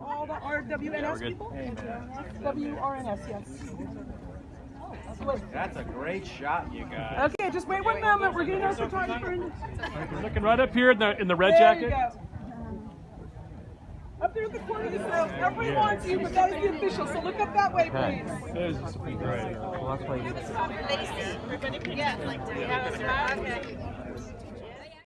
all the RWNS people? WRNS, yes. That's a great shot, you guys. Okay, just wait one moment. We're getting our photographer in. Looking right up here in the in the red There you jacket. go. Up there at the corner of the room. yeah. wants you, but that is the official. So look up that way, please. This is great. That's why Everybody forget, like, do we have a okay.